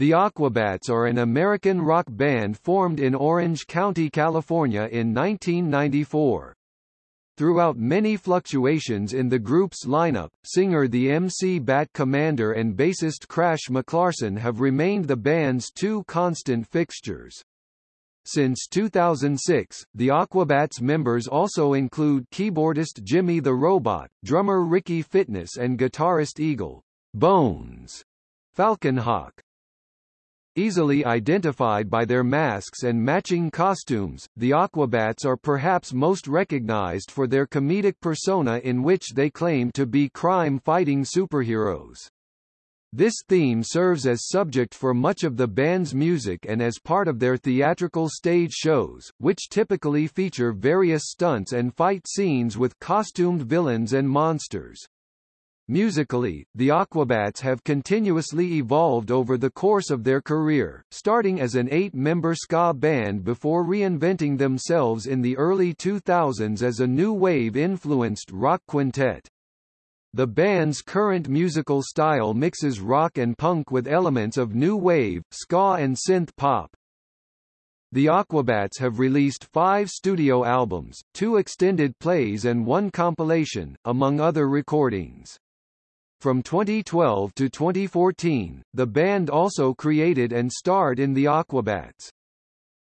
The Aquabats are an American rock band formed in Orange County, California in 1994. Throughout many fluctuations in the group's lineup, singer the MC Bat Commander and bassist Crash McClarson have remained the band's two constant fixtures. Since 2006, the Aquabats members also include keyboardist Jimmy the Robot, drummer Ricky Fitness and guitarist Eagle Bones Falconhawk. Easily identified by their masks and matching costumes, the Aquabats are perhaps most recognized for their comedic persona in which they claim to be crime-fighting superheroes. This theme serves as subject for much of the band's music and as part of their theatrical stage shows, which typically feature various stunts and fight scenes with costumed villains and monsters. Musically, the Aquabats have continuously evolved over the course of their career, starting as an eight-member ska band before reinventing themselves in the early 2000s as a new wave-influenced rock quintet. The band's current musical style mixes rock and punk with elements of new wave, ska and synth pop. The Aquabats have released five studio albums, two extended plays and one compilation, among other recordings. From 2012 to 2014, the band also created and starred in The Aquabats.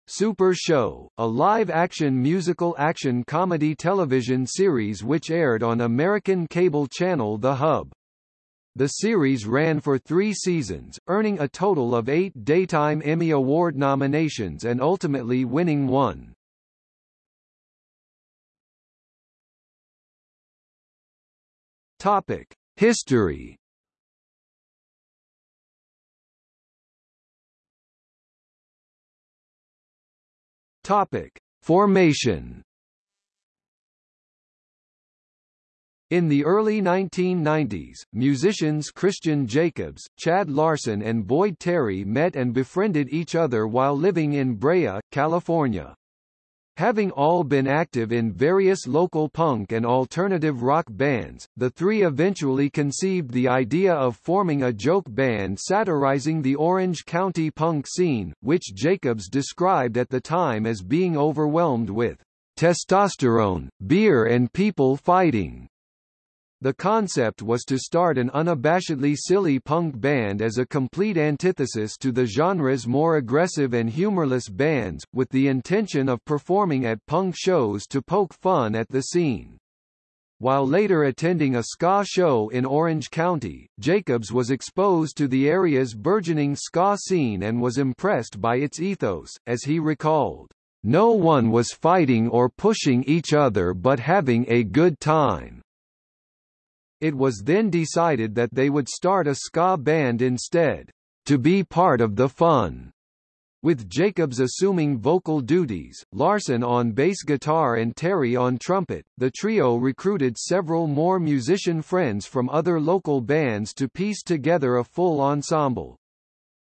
Super Show, a live-action musical action comedy television series which aired on American cable channel The Hub. The series ran for three seasons, earning a total of eight Daytime Emmy Award nominations and ultimately winning one. Topic. History Topic: Formation. In the early 1990s, musicians Christian Jacobs, Chad Larson and Boyd Terry met and befriended each other while living in Brea, California. Having all been active in various local punk and alternative rock bands, the three eventually conceived the idea of forming a joke band satirizing the Orange County punk scene, which Jacobs described at the time as being overwhelmed with testosterone, beer and people fighting. The concept was to start an unabashedly silly punk band as a complete antithesis to the genre's more aggressive and humorless bands, with the intention of performing at punk shows to poke fun at the scene. While later attending a ska show in Orange County, Jacobs was exposed to the area's burgeoning ska scene and was impressed by its ethos, as he recalled, "...no one was fighting or pushing each other but having a good time." It was then decided that they would start a ska band instead, to be part of the fun. With Jacobs assuming vocal duties, Larson on bass guitar and Terry on trumpet, the trio recruited several more musician friends from other local bands to piece together a full ensemble.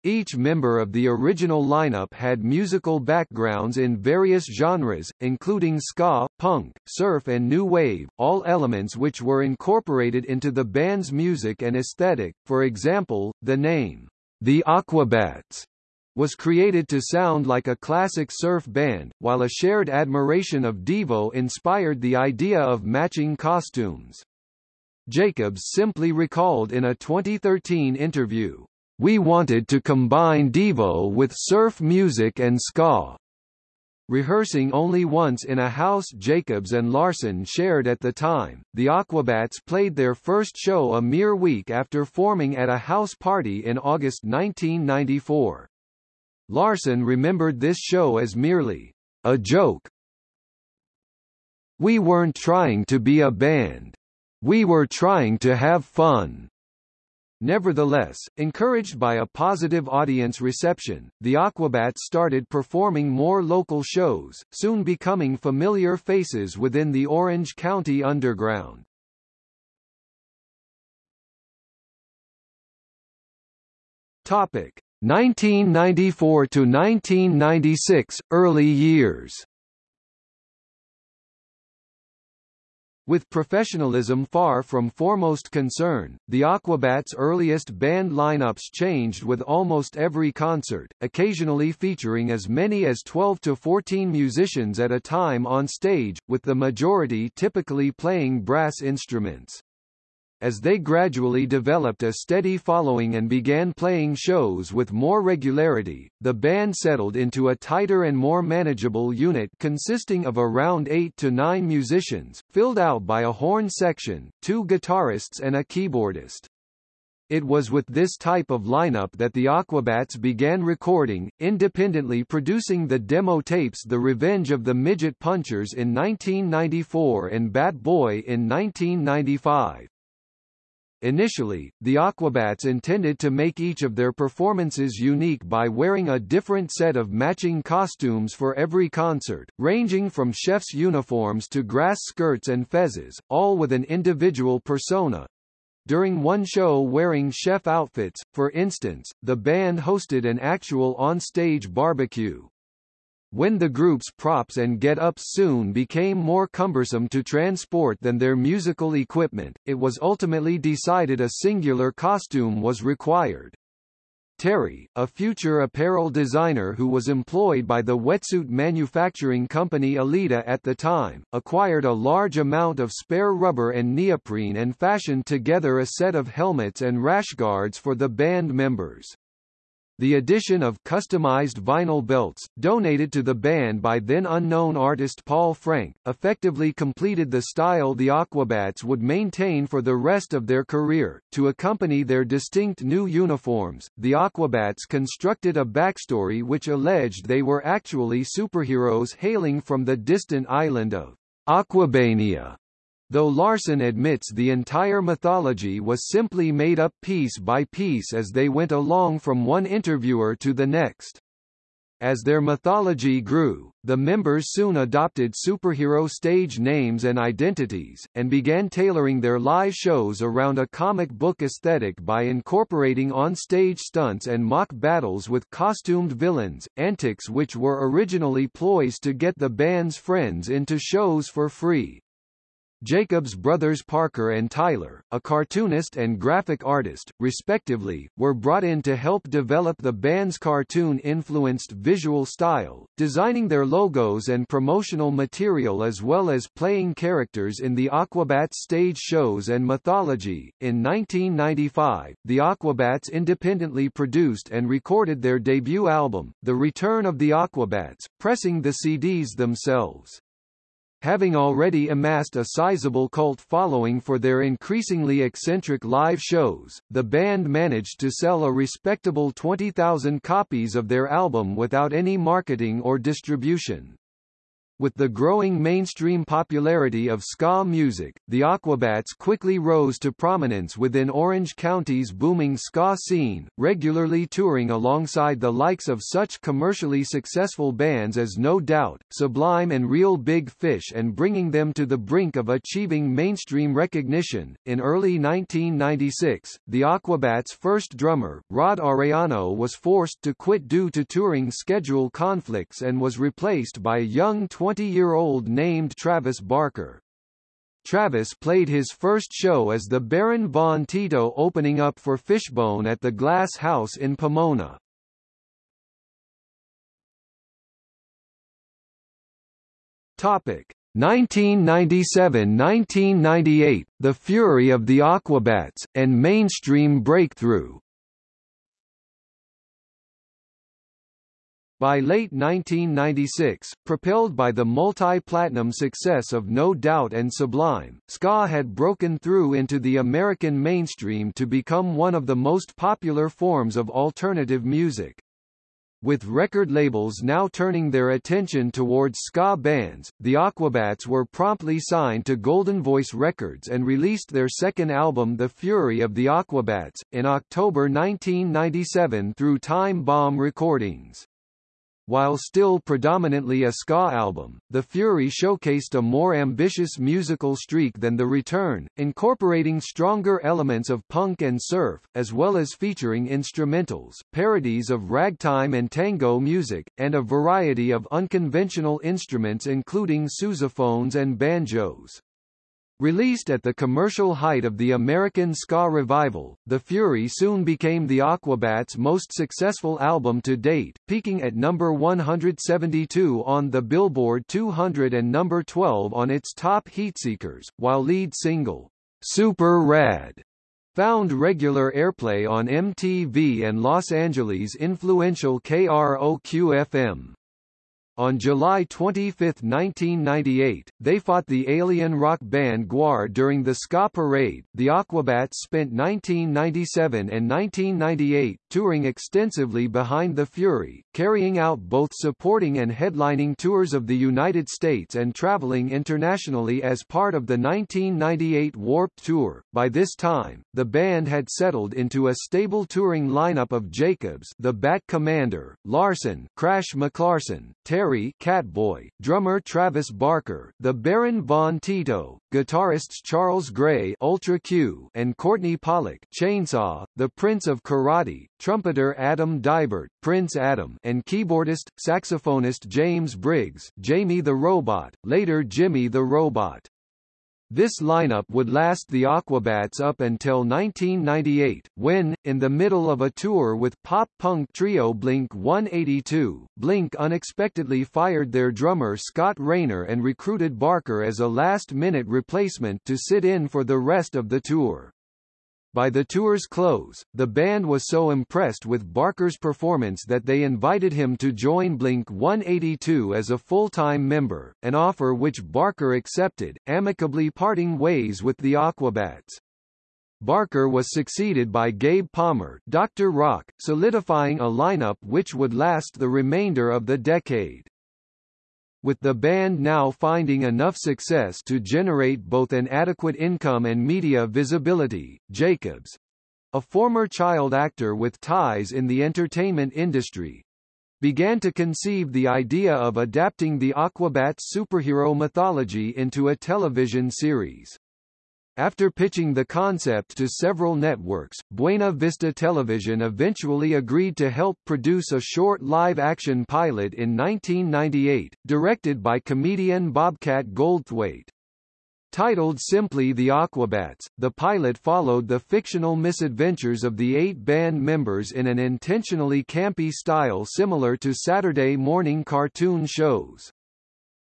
Each member of the original lineup had musical backgrounds in various genres, including ska, punk, surf and new wave, all elements which were incorporated into the band's music and aesthetic. For example, the name, The Aquabats, was created to sound like a classic surf band, while a shared admiration of Devo inspired the idea of matching costumes. Jacobs simply recalled in a 2013 interview, we wanted to combine Devo with surf music and ska. Rehearsing only once in a house Jacobs and Larson shared at the time, the Aquabats played their first show a mere week after forming at a house party in August 1994. Larson remembered this show as merely a joke. We weren't trying to be a band. We were trying to have fun. Nevertheless, encouraged by a positive audience reception, the Aquabats started performing more local shows, soon becoming familiar faces within the Orange County underground. Topic: 1994 to 1996 early years. With professionalism far from foremost concern, the Aquabats' earliest band lineups changed with almost every concert, occasionally featuring as many as 12 to 14 musicians at a time on stage, with the majority typically playing brass instruments. As they gradually developed a steady following and began playing shows with more regularity, the band settled into a tighter and more manageable unit consisting of around eight to nine musicians, filled out by a horn section, two guitarists and a keyboardist. It was with this type of lineup that the Aquabats began recording, independently producing the demo tapes The Revenge of the Midget Punchers in 1994 and Bat Boy in 1995. Initially, the Aquabats intended to make each of their performances unique by wearing a different set of matching costumes for every concert, ranging from chef's uniforms to grass skirts and fezzes, all with an individual persona. During one show wearing chef outfits, for instance, the band hosted an actual on-stage barbecue. When the group's props and get-ups soon became more cumbersome to transport than their musical equipment, it was ultimately decided a singular costume was required. Terry, a future apparel designer who was employed by the wetsuit manufacturing company Elita at the time, acquired a large amount of spare rubber and neoprene and fashioned together a set of helmets and rash guards for the band members. The addition of customized vinyl belts, donated to the band by then unknown artist Paul Frank, effectively completed the style the Aquabats would maintain for the rest of their career. To accompany their distinct new uniforms, the Aquabats constructed a backstory which alleged they were actually superheroes hailing from the distant island of Aquabania though Larson admits the entire mythology was simply made up piece by piece as they went along from one interviewer to the next. As their mythology grew, the members soon adopted superhero stage names and identities, and began tailoring their live shows around a comic book aesthetic by incorporating on-stage stunts and mock battles with costumed villains, antics which were originally ploys to get the band's friends into shows for free. Jacobs brothers Parker and Tyler, a cartoonist and graphic artist, respectively, were brought in to help develop the band's cartoon-influenced visual style, designing their logos and promotional material as well as playing characters in the Aquabats stage shows and mythology. In 1995, the Aquabats independently produced and recorded their debut album, The Return of the Aquabats, pressing the CDs themselves. Having already amassed a sizable cult following for their increasingly eccentric live shows, the band managed to sell a respectable 20,000 copies of their album without any marketing or distribution. With the growing mainstream popularity of ska music, the Aquabats quickly rose to prominence within Orange County's booming ska scene, regularly touring alongside the likes of such commercially successful bands as No Doubt, Sublime and Real Big Fish and bringing them to the brink of achieving mainstream recognition. In early 1996, the Aquabats' first drummer, Rod Arellano was forced to quit due to touring schedule conflicts and was replaced by young 20 20-year-old named Travis Barker. Travis played his first show as the Baron Von Tito opening up for Fishbone at the Glass House in Pomona. Topic 1997–1998, The Fury of the Aquabats, and mainstream breakthrough By late 1996, propelled by the multi-platinum success of No Doubt and Sublime, ska had broken through into the American mainstream to become one of the most popular forms of alternative music. With record labels now turning their attention towards ska bands, the Aquabats were promptly signed to Golden Voice Records and released their second album The Fury of the Aquabats, in October 1997 through Time Bomb Recordings. While still predominantly a ska album, The Fury showcased a more ambitious musical streak than The Return, incorporating stronger elements of punk and surf, as well as featuring instrumentals, parodies of ragtime and tango music, and a variety of unconventional instruments including sousaphones and banjos. Released at the commercial height of the American ska revival, The Fury soon became the Aquabats' most successful album to date, peaking at number 172 on the Billboard 200 and number 12 on its top heatseekers, while lead single, Super Rad, found regular airplay on MTV and Los Angeles' influential KROQ-FM. On July 25, 1998, they fought the alien rock band Gwar during the Ska Parade. The Aquabats spent 1997 and 1998 touring extensively behind the Fury, carrying out both supporting and headlining tours of the United States and traveling internationally as part of the 1998 Warped Tour. By this time, the band had settled into a stable touring lineup of Jacobs, the Bat Commander, Larson, Crash McClarson, Terry Catboy, drummer Travis Barker, the Baron Von Tito, guitarists Charles Gray Ultra Kyu and Courtney Pollock Chainsaw, the Prince of Karate, trumpeter Adam Deibert Prince Adam and keyboardist, saxophonist James Briggs Jamie the Robot, later Jimmy the Robot. This lineup would last the Aquabats up until 1998, when, in the middle of a tour with pop-punk trio Blink-182, Blink unexpectedly fired their drummer Scott Raynor and recruited Barker as a last-minute replacement to sit in for the rest of the tour. By the tour's close, the band was so impressed with Barker's performance that they invited him to join Blink-182 as a full-time member, an offer which Barker accepted, amicably parting ways with the Aquabats. Barker was succeeded by Gabe Palmer Dr. Rock, solidifying a lineup which would last the remainder of the decade with the band now finding enough success to generate both an adequate income and media visibility. Jacobs, a former child actor with ties in the entertainment industry, began to conceive the idea of adapting the Aquabats superhero mythology into a television series. After pitching the concept to several networks, Buena Vista Television eventually agreed to help produce a short live-action pilot in 1998, directed by comedian Bobcat Goldthwait. Titled simply The Aquabats, the pilot followed the fictional misadventures of the eight band members in an intentionally campy style similar to Saturday morning cartoon shows.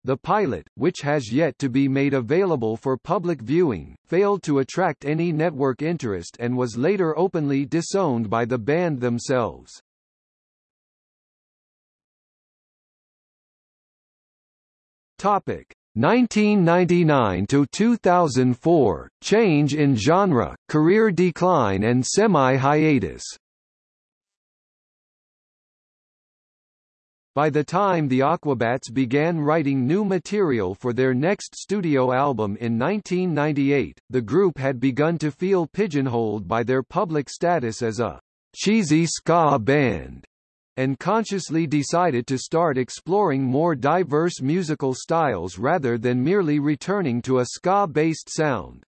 The pilot, which has yet to be made available for public viewing, failed to attract any network interest and was later openly disowned by the band themselves. Topic 1999 to 2004 change in genre, career decline and semi-hiatus. By the time the Aquabats began writing new material for their next studio album in 1998, the group had begun to feel pigeonholed by their public status as a cheesy ska band, and consciously decided to start exploring more diverse musical styles rather than merely returning to a ska-based sound.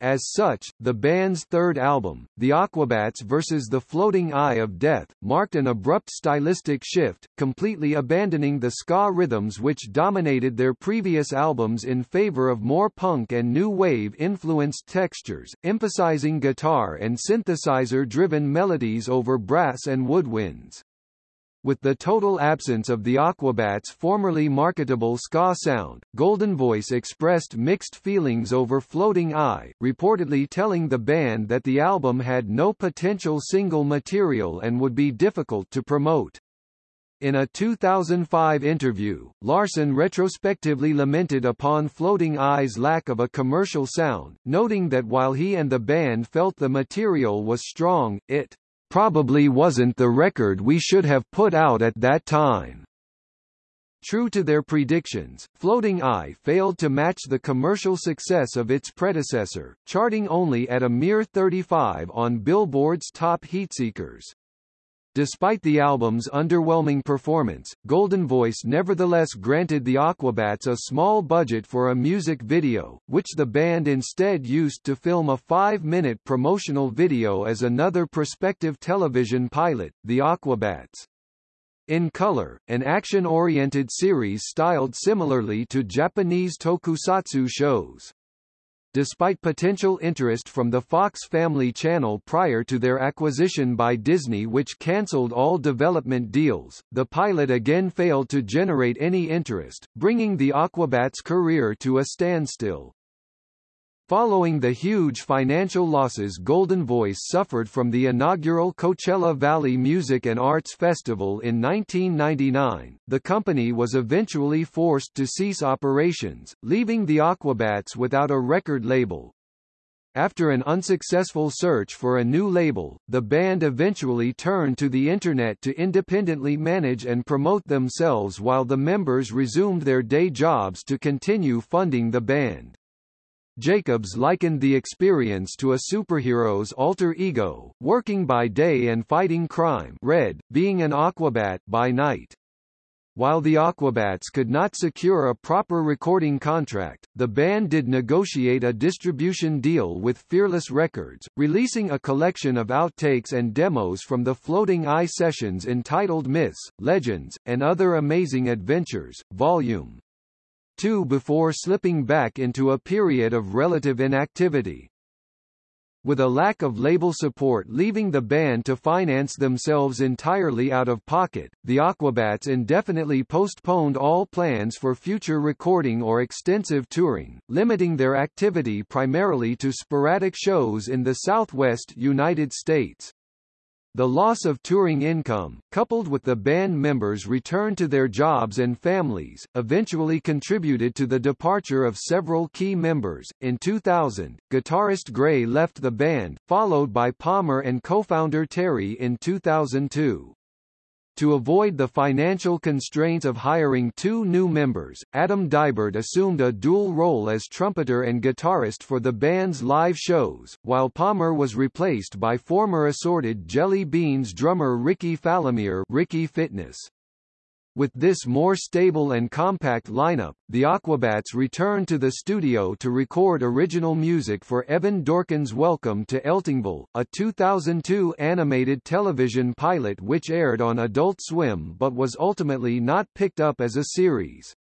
As such, the band's third album, The Aquabats vs. The Floating Eye of Death, marked an abrupt stylistic shift, completely abandoning the ska rhythms which dominated their previous albums in favor of more punk and new wave-influenced textures, emphasizing guitar and synthesizer-driven melodies over brass and woodwinds. With the total absence of the Aquabats' formerly marketable ska sound, Golden Voice expressed mixed feelings over Floating Eye, reportedly telling the band that the album had no potential single material and would be difficult to promote. In a 2005 interview, Larson retrospectively lamented upon Floating Eye's lack of a commercial sound, noting that while he and the band felt the material was strong, it probably wasn't the record we should have put out at that time. True to their predictions, Floating Eye failed to match the commercial success of its predecessor, charting only at a mere 35 on Billboard's top heatseekers. Despite the album's underwhelming performance, Golden Voice nevertheless granted the Aquabats a small budget for a music video, which the band instead used to film a five-minute promotional video as another prospective television pilot, The Aquabats. In color, an action-oriented series styled similarly to Japanese tokusatsu shows. Despite potential interest from the Fox Family Channel prior to their acquisition by Disney which cancelled all development deals. The pilot again failed to generate any interest, bringing the Aquabats' career to a standstill. Following the huge financial losses Golden Voice suffered from the inaugural Coachella Valley Music and Arts Festival in 1999, the company was eventually forced to cease operations, leaving the Aquabats without a record label. After an unsuccessful search for a new label, the band eventually turned to the Internet to independently manage and promote themselves while the members resumed their day jobs to continue funding the band. Jacobs likened the experience to a superhero's alter ego, working by day and fighting crime red, being an Aquabat by night. While the Aquabats could not secure a proper recording contract, the band did negotiate a distribution deal with Fearless Records, releasing a collection of outtakes and demos from the Floating Eye sessions entitled Myths, Legends, and Other Amazing Adventures, Volume 2 before slipping back into a period of relative inactivity. With a lack of label support leaving the band to finance themselves entirely out of pocket, the Aquabats indefinitely postponed all plans for future recording or extensive touring, limiting their activity primarily to sporadic shows in the southwest United States. The loss of touring income, coupled with the band members' return to their jobs and families, eventually contributed to the departure of several key members. In 2000, guitarist Gray left the band, followed by Palmer and co-founder Terry in 2002. To avoid the financial constraints of hiring two new members, Adam Deibert assumed a dual role as trumpeter and guitarist for the band's live shows, while Palmer was replaced by former Assorted Jelly Beans drummer Ricky Falomir Ricky Fitness. With this more stable and compact lineup, the Aquabats returned to the studio to record original music for Evan Dorkin's Welcome to Eltingville, a 2002 animated television pilot which aired on Adult Swim but was ultimately not picked up as a series.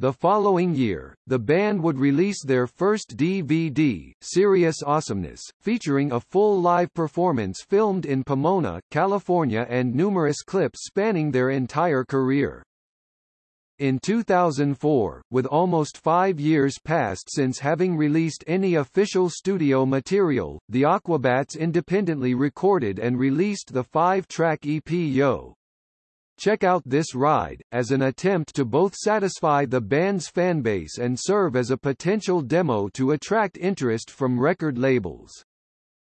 The following year, the band would release their first DVD, Serious Awesomeness, featuring a full live performance filmed in Pomona, California and numerous clips spanning their entire career. In 2004, with almost five years passed since having released any official studio material, the Aquabats independently recorded and released the five-track EP Yo! Check out this ride, as an attempt to both satisfy the band's fanbase and serve as a potential demo to attract interest from record labels.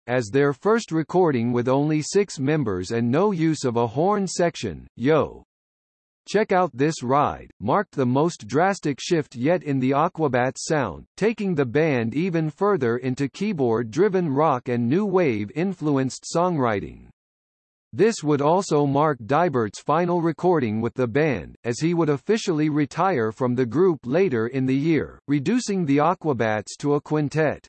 As their first recording with only six members and no use of a horn section, Yo! Check Out This Ride, marked the most drastic shift yet in the Aquabats sound, taking the band even further into keyboard-driven rock and new wave-influenced songwriting. This would also mark Deibert's final recording with the band, as he would officially retire from the group later in the year, reducing the Aquabats to a quintet.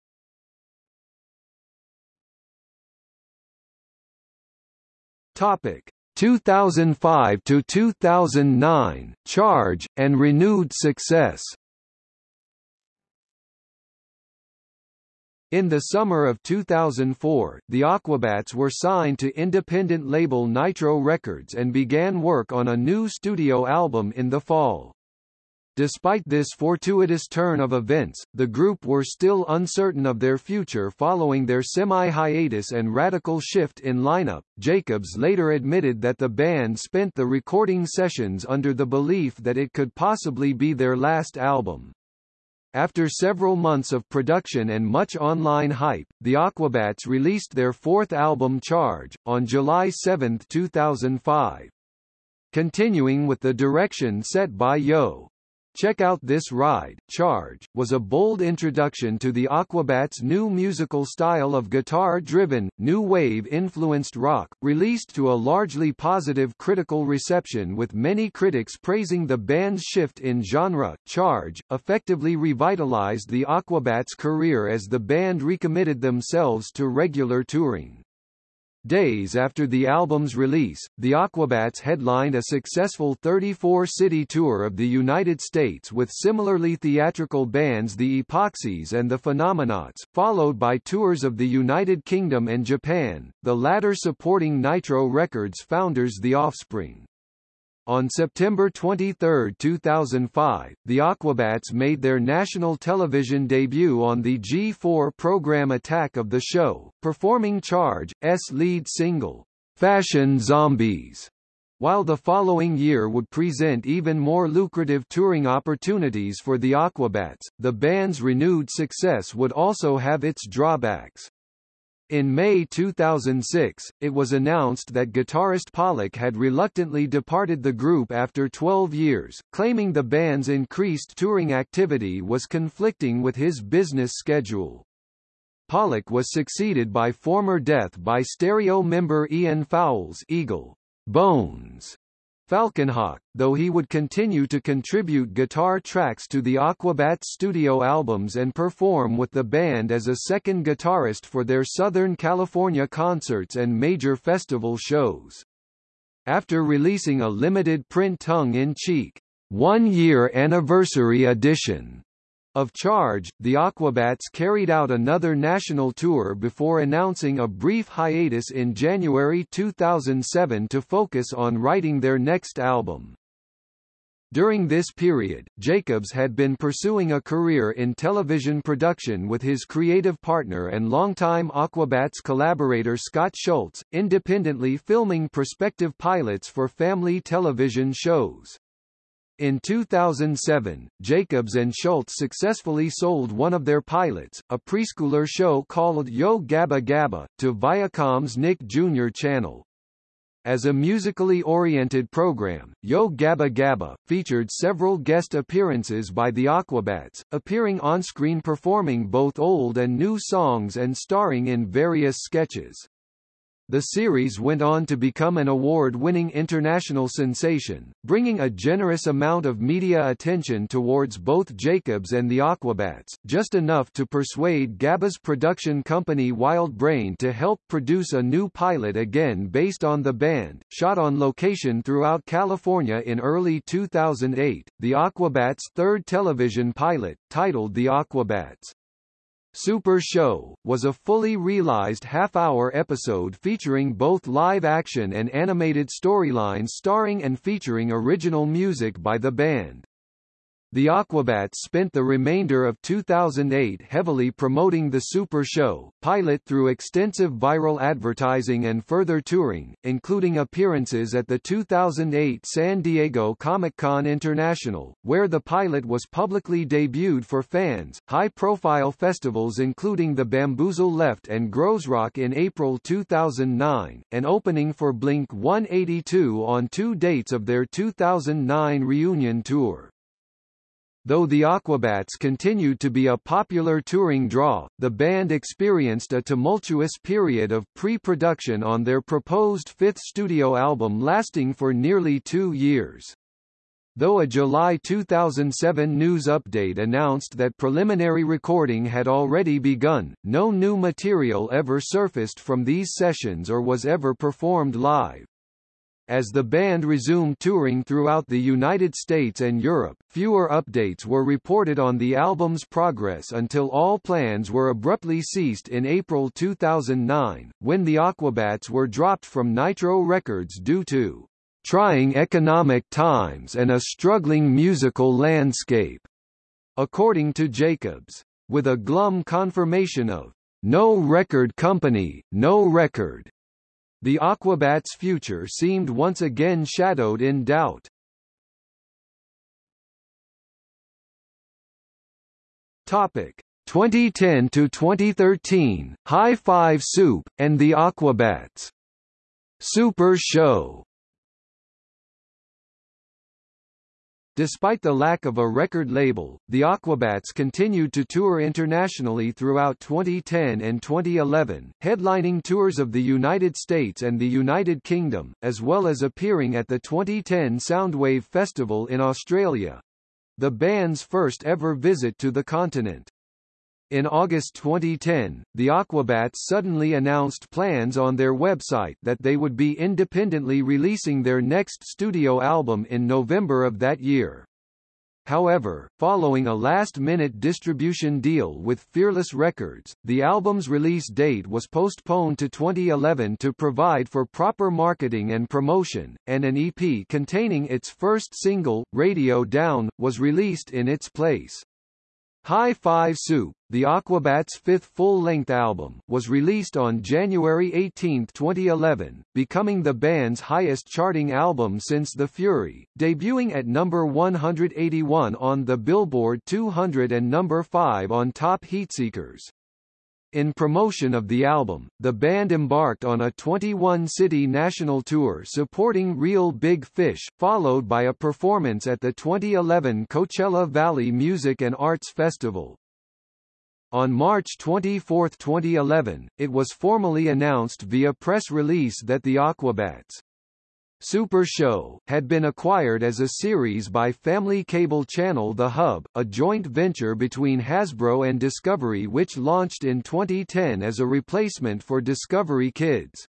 Topic 2005 to 2009 Charge and renewed success In the summer of 2004, the Aquabats were signed to independent label Nitro Records and began work on a new studio album in the fall. Despite this fortuitous turn of events, the group were still uncertain of their future following their semi-hiatus and radical shift in lineup. Jacobs later admitted that the band spent the recording sessions under the belief that it could possibly be their last album. After several months of production and much online hype, the Aquabats released their fourth album Charge, on July 7, 2005. Continuing with the direction set by Yo! Check Out This Ride, Charge, was a bold introduction to the Aquabats' new musical style of guitar-driven, new wave-influenced rock, released to a largely positive critical reception with many critics praising the band's shift in genre. Charge, effectively revitalized the Aquabats' career as the band recommitted themselves to regular touring. Days after the album's release, the Aquabats headlined a successful 34-city tour of the United States with similarly theatrical bands the Epoxies and the Phenomenauts, followed by tours of the United Kingdom and Japan, the latter supporting Nitro Records founders The Offspring. On September 23, 2005, the Aquabats made their national television debut on the G4 program Attack of the Show, performing Charge's lead single, Fashion Zombies, while the following year would present even more lucrative touring opportunities for the Aquabats, the band's renewed success would also have its drawbacks. In May 2006, it was announced that guitarist Pollock had reluctantly departed the group after 12 years, claiming the band's increased touring activity was conflicting with his business schedule. Pollock was succeeded by former Death by Stereo member Ian Fowles Eagle Bones Falconhawk, though he would continue to contribute guitar tracks to the Aquabats studio albums and perform with the band as a second guitarist for their Southern California concerts and major festival shows. After releasing a limited print tongue-in-cheek, one-year anniversary edition of Charge, the Aquabats carried out another national tour before announcing a brief hiatus in January 2007 to focus on writing their next album. During this period, Jacobs had been pursuing a career in television production with his creative partner and longtime Aquabats collaborator Scott Schultz, independently filming prospective pilots for family television shows. In 2007, Jacobs and Schultz successfully sold one of their pilots, a preschooler show called Yo Gabba Gabba, to Viacom's Nick Jr. channel. As a musically oriented program, Yo Gabba Gabba, featured several guest appearances by the Aquabats, appearing on-screen performing both old and new songs and starring in various sketches. The series went on to become an award-winning international sensation, bringing a generous amount of media attention towards both Jacobs and the Aquabats, just enough to persuade Gabba's production company Wild Brain to help produce a new pilot again based on the band, shot on location throughout California in early 2008. The Aquabats' third television pilot, titled The Aquabats Super Show, was a fully realized half-hour episode featuring both live-action and animated storylines starring and featuring original music by the band. The Aquabats spent the remainder of 2008 heavily promoting the Super Show, pilot through extensive viral advertising and further touring, including appearances at the 2008 San Diego Comic-Con International, where the pilot was publicly debuted for fans, high-profile festivals including the Bamboozle Left and Groezrock in April 2009, and opening for Blink-182 on two dates of their 2009 reunion tour. Though the Aquabats continued to be a popular touring draw, the band experienced a tumultuous period of pre-production on their proposed fifth studio album lasting for nearly two years. Though a July 2007 news update announced that preliminary recording had already begun, no new material ever surfaced from these sessions or was ever performed live. As the band resumed touring throughout the United States and Europe, fewer updates were reported on the album's progress until all plans were abruptly ceased in April 2009, when the Aquabats were dropped from Nitro Records due to trying economic times and a struggling musical landscape, according to Jacobs. With a glum confirmation of no record company, no record, the Aquabats' future seemed once again shadowed in doubt. Topic 2010 to 2013 High Five Soup and the Aquabats Super Show Despite the lack of a record label, the Aquabats continued to tour internationally throughout 2010 and 2011, headlining tours of the United States and the United Kingdom, as well as appearing at the 2010 Soundwave Festival in Australia. The band's first ever visit to the continent. In August 2010, the Aquabats suddenly announced plans on their website that they would be independently releasing their next studio album in November of that year. However, following a last-minute distribution deal with Fearless Records, the album's release date was postponed to 2011 to provide for proper marketing and promotion, and an EP containing its first single, Radio Down, was released in its place. High Five Soup, the Aquabats' fifth full-length album, was released on January 18, 2011, becoming the band's highest-charting album since The Fury, debuting at number 181 on the Billboard 200 and number 5 on Top Heatseekers. In promotion of the album, the band embarked on a 21-city national tour supporting Real Big Fish, followed by a performance at the 2011 Coachella Valley Music and Arts Festival. On March 24, 2011, it was formally announced via press release that the Aquabats Super Show, had been acquired as a series by family cable channel The Hub, a joint venture between Hasbro and Discovery which launched in 2010 as a replacement for Discovery Kids.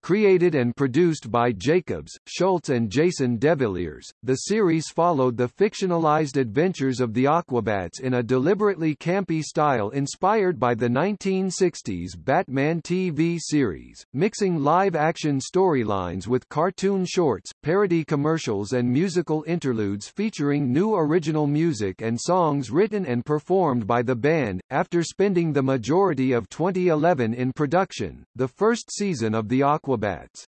Created and produced by Jacobs, Schultz and Jason DeVilliers, the series followed the fictionalized adventures of the Aquabats in a deliberately campy style inspired by the 1960s Batman TV series, mixing live-action storylines with cartoon shorts, parody commercials and musical interludes featuring new original music and songs written and performed by the band. After spending the majority of 2011 in production, the first season of the Aquabats Aquabats.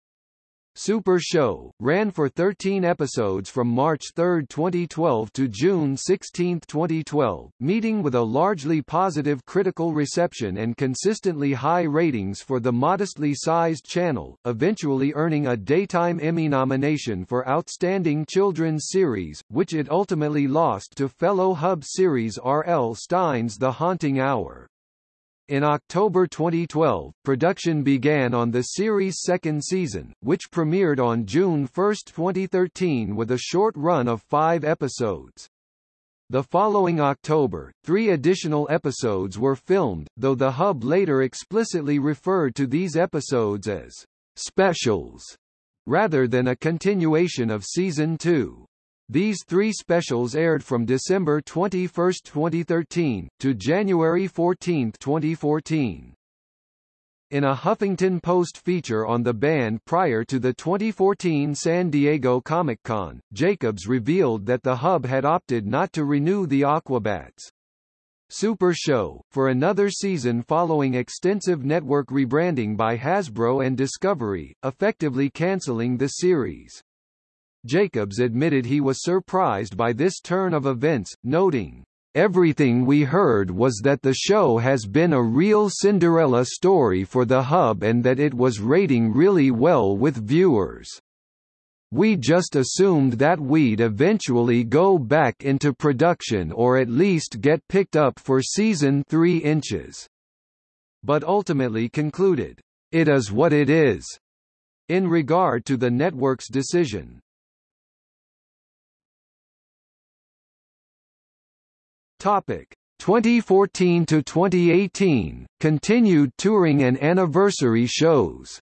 Super Show, ran for 13 episodes from March 3, 2012 to June 16, 2012, meeting with a largely positive critical reception and consistently high ratings for the modestly sized channel, eventually earning a Daytime Emmy nomination for Outstanding Children's Series, which it ultimately lost to fellow Hub series R. L. Stine's The Haunting Hour. In October 2012, production began on the series' second season, which premiered on June 1, 2013 with a short run of five episodes. The following October, three additional episodes were filmed, though the Hub later explicitly referred to these episodes as specials, rather than a continuation of Season 2. These three specials aired from December 21, 2013, to January 14, 2014. In a Huffington Post feature on the band prior to the 2014 San Diego Comic-Con, Jacobs revealed that the Hub had opted not to renew the Aquabats. Super Show, for another season following extensive network rebranding by Hasbro and Discovery, effectively cancelling the series. Jacobs admitted he was surprised by this turn of events, noting, Everything we heard was that the show has been a real Cinderella story for the Hub and that it was rating really well with viewers. We just assumed that we'd eventually go back into production or at least get picked up for season 3 inches. But ultimately concluded, it is what it is. In regard to the network's decision, Topic 2014 to 2018 continued touring and anniversary shows.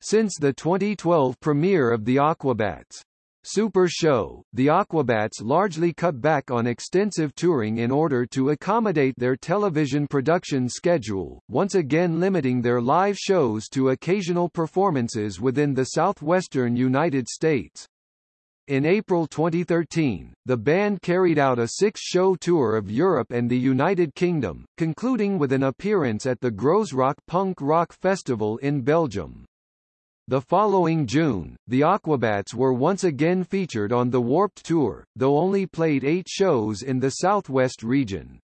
Since the 2012 premiere of The Aquabats Super Show, the Aquabats largely cut back on extensive touring in order to accommodate their television production schedule, once again limiting their live shows to occasional performances within the southwestern United States. In April 2013, the band carried out a six-show tour of Europe and the United Kingdom, concluding with an appearance at the Groezrock Punk Rock Festival in Belgium. The following June, the Aquabats were once again featured on the Warped Tour, though only played eight shows in the Southwest region.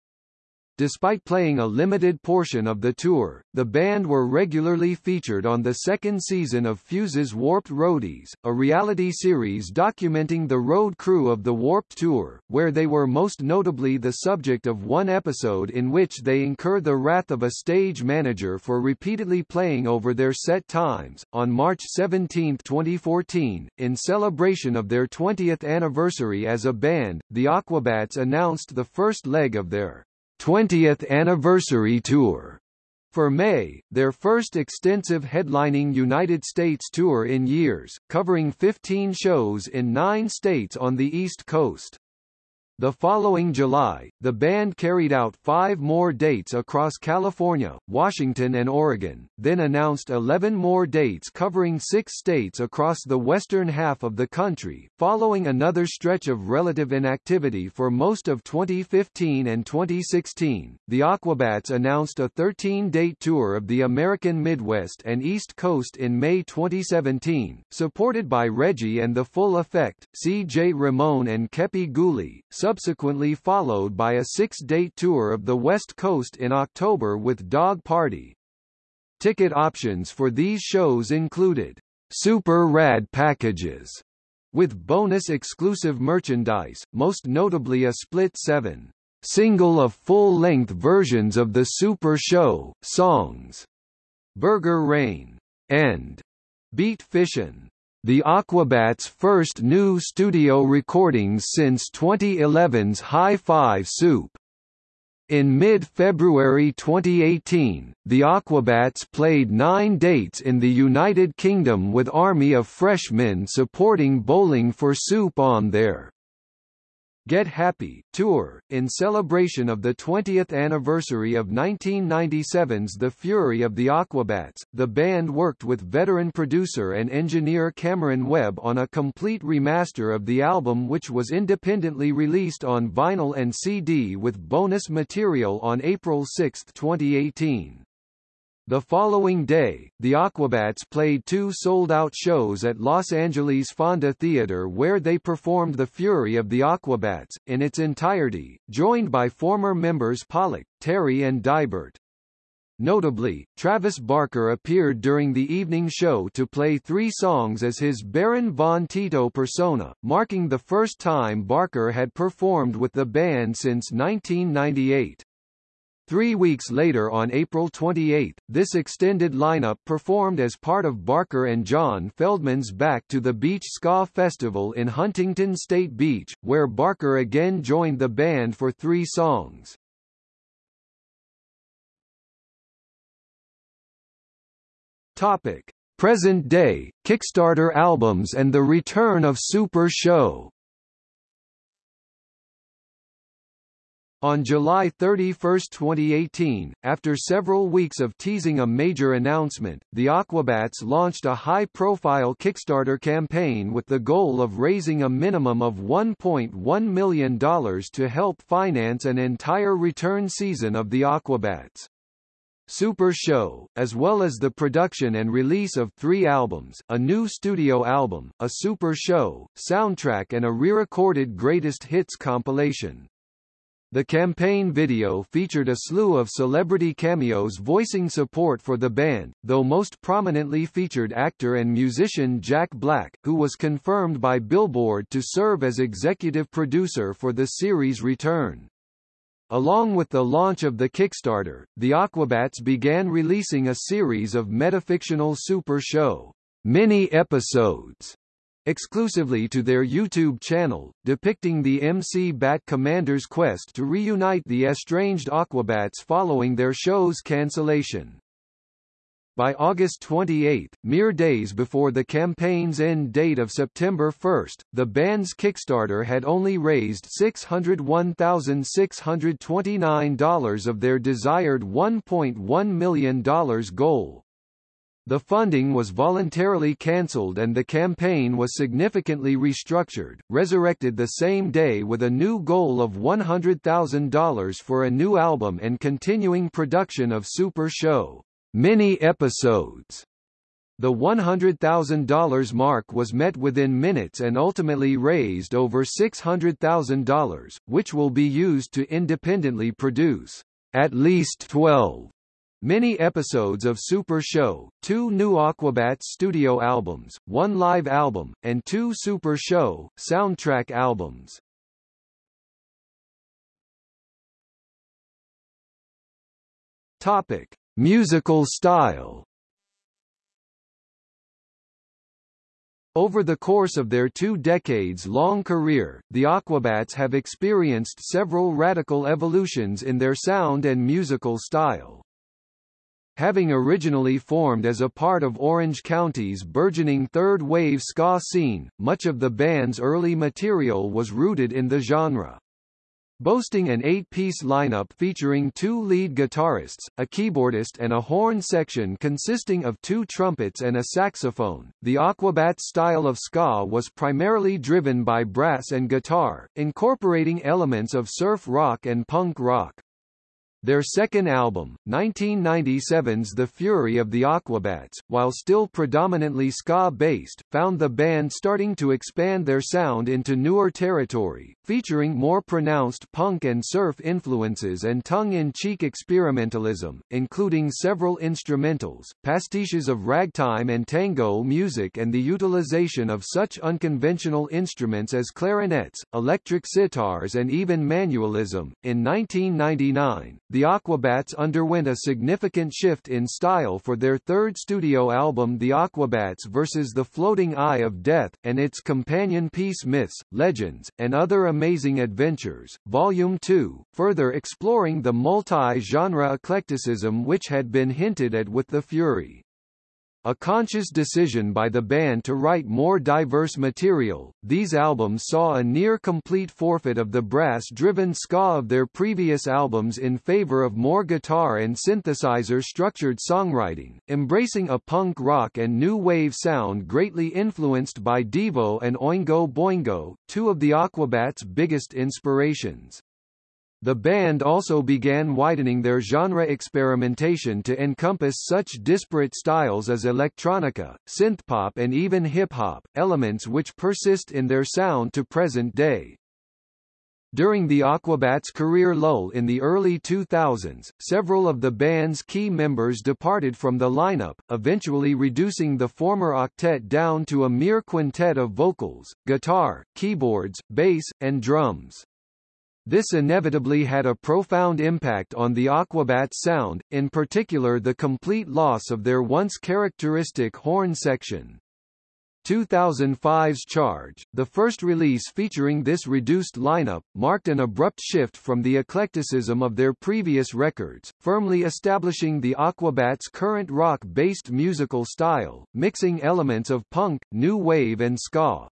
Despite playing a limited portion of the tour, the band were regularly featured on the second season of Fuse's Warped Roadies, a reality series documenting the road crew of the Warped Tour, where they were most notably the subject of one episode in which they incur the wrath of a stage manager for repeatedly playing over their set times. On March 17, 2014, in celebration of their 20th anniversary as a band, the Aquabats announced the first leg of their 20th Anniversary Tour. For May, their first extensive headlining United States tour in years, covering 15 shows in nine states on the East Coast. The following July, the band carried out five more dates across California, Washington and Oregon, then announced 11 more dates covering six states across the western half of the country, following another stretch of relative inactivity for most of 2015 and 2016. The Aquabats announced a 13-date tour of the American Midwest and East Coast in May 2017, supported by Reggie and the Full Effect, C.J. Ramone and Kepi Ghoulie, subsequently followed by a six-date tour of the West Coast in October with Dog Party. Ticket options for these shows included Super Rad packages with bonus exclusive merchandise, most notably a split 7 single of full-length versions of the Super Show songs Burger Rain and Beat Fishin'. The Aquabats' first new studio recordings since 2011's High Five Soup. In mid-February 2018, the Aquabats played nine dates in the United Kingdom with Army of Freshmen supporting Bowling for Soup on their Get Happy tour, in celebration of the 20th anniversary of 1997's The Fury of the Aquabats. The band worked with veteran producer and engineer Cameron Webb on a complete remaster of the album which was independently released on vinyl and CD with bonus material on April 6, 2018. The following day, the Aquabats played two sold-out shows at Los Angeles Fonda Theater where they performed The Fury of the Aquabats, in its entirety, joined by former members Pollock, Terry and Deibert. Notably, Travis Barker appeared during the evening show to play three songs as his Baron von Tito persona, marking the first time Barker had performed with the band since 1998. Three weeks later on April 28, this extended lineup performed as part of Barker and John Feldmann's Back to the Beach Ska Festival in Huntington State Beach, where Barker again joined the band for three songs. Topic. Present day, Kickstarter albums and the return of Super Show On July 31, 2018, after several weeks of teasing a major announcement, the Aquabats launched a high-profile Kickstarter campaign with the goal of raising a minimum of $1.1 million to help finance an entire return season of the Aquabats. Super Show, as well as the production and release of three albums, a new studio album, a Super Show, soundtrack and a re-recorded greatest hits compilation. The campaign video featured a slew of celebrity cameos voicing support for the band, though most prominently featured actor and musician Jack Black, who was confirmed by Billboard to serve as executive producer for the series' return. Along with the launch of the Kickstarter, the Aquabats began releasing a series of metafictional super show mini-episodes exclusively to their YouTube channel, depicting the MC Bat Commander's quest to reunite the estranged Aquabats following their show's cancellation. By August 28, mere days before the campaign's end date of September 1, the band's Kickstarter had only raised $601,629 of their desired $1.1 million goal. The funding was voluntarily cancelled and the campaign was significantly restructured, resurrected the same day with a new goal of $100,000 for a new album and continuing production of Super Show mini-episodes. The $100,000 mark was met within minutes and ultimately raised over $600,000, which will be used to independently produce at least 12 mini episodes of Super Show, two new Aquabats studio albums, one live album, and two Super Show soundtrack albums. Topic: Musical style. Over the course of their two decades-long career, the Aquabats have experienced several radical evolutions in their sound and musical style. Having originally formed as a part of Orange County's burgeoning third-wave ska scene, much of the band's early material was rooted in the genre boasting an eight-piece lineup featuring two lead guitarists, a keyboardist and a horn section consisting of two trumpets and a saxophone. The Aquabats style of ska was primarily driven by brass and guitar, incorporating elements of surf rock and punk rock. Their second album, 1997's The Fury of the Aquabats, while still predominantly ska-based, found the band starting to expand their sound into newer territory, featuring more pronounced punk and surf influences and tongue-in-cheek experimentalism, including several instrumentals, pastiches of ragtime and tango music and the utilization of such unconventional instruments as clarinets, electric sitars and even manualism. In 1999, the Aquabats underwent a significant shift in style for their third studio album The Aquabats vs. the Floating Eye of Death, and its companion piece Myths, Legends, and Other Amazing Adventures, Volume 2, further exploring the multi-genre eclecticism which had been hinted at with The Fury. A conscious decision by the band to write more diverse material, these albums saw a near-complete forfeit of the brass-driven ska of their previous albums in favor of more guitar and synthesizer-structured songwriting, embracing a punk rock and new wave sound greatly influenced by Devo and Oingo Boingo, two of the Aquabats' biggest inspirations. The band also began widening their genre experimentation to encompass such disparate styles as electronica, synthpop and even hip-hop, elements which persist in their sound to present day. During the Aquabats' career lull in the early 2000s, several of the band's key members departed from the lineup, eventually reducing the former octet down to a mere quintet of vocals, guitar, keyboards, bass, and drums. This inevitably had a profound impact on the Aquabats sound, in particular the complete loss of their once characteristic horn section. 2005's Charge, the first release featuring this reduced lineup, marked an abrupt shift from the eclecticism of their previous records, firmly establishing the Aquabats' current rock-based musical style, mixing elements of punk, new wave and ska.